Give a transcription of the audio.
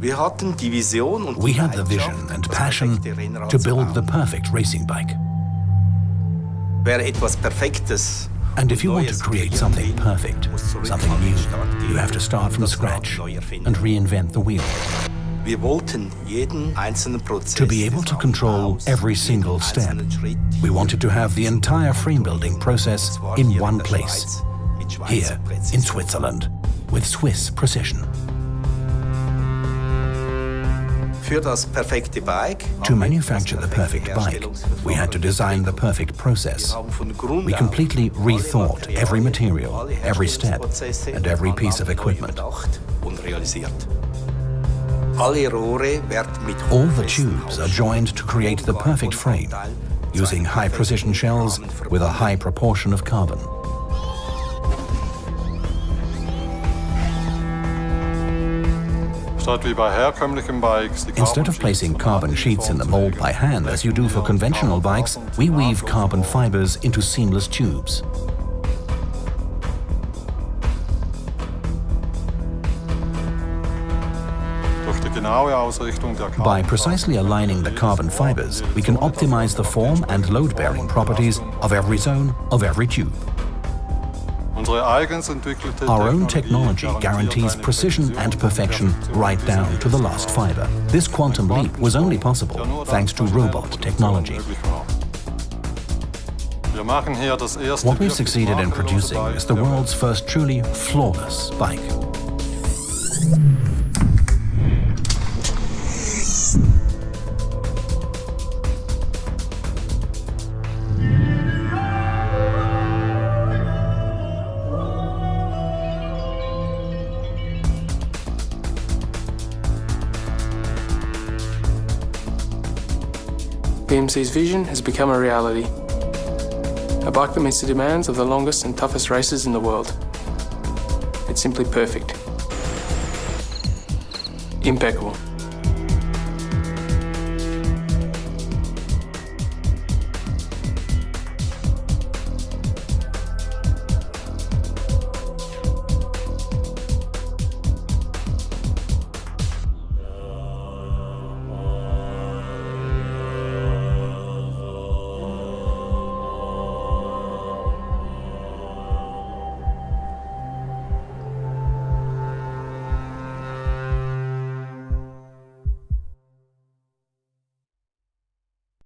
We had the vision and passion to build the perfect racing bike. Wer etwas Perfektes And if you want to create something perfect, something new, you have to start from und das Rad scratch and reinvent the wheel. Wir wollten jeden einzelnen Prozess To be able to control every single step, we wanted to have the entire frame building process in one place, Schweiz mit Schweizer here in Switzerland, with Swiss precision. To manufacture the perfect bike, we had to design the perfect process. Wir haben von Grund We completely rethought every material, every step, and every piece of equipment. überdacht und realisiert. Alle Rohre werden mit All the tubes are joined to create the perfect frame, using high precision shells with a high proportion of carbon. Instead of placing carbon sheets in the mold by hand as you do for conventional bikes, we weave carbon fibers into seamless tubes. By precisely aligning the carbon fibers, we can optimize the form and load-bearing properties of every zone of every tube. Unsere eigens entwickelte Our own technology guarantees precision and perfection right down to the last fiber. This quantum leap was only possible thanks to robot technology. möglich war. Wir machen hier das erste What we've succeeded in producing is the world's first truly flawless bike. BMC's vision has become a reality. A bike that meets the demands of the longest and toughest races in the world. It's simply perfect. Impeccable.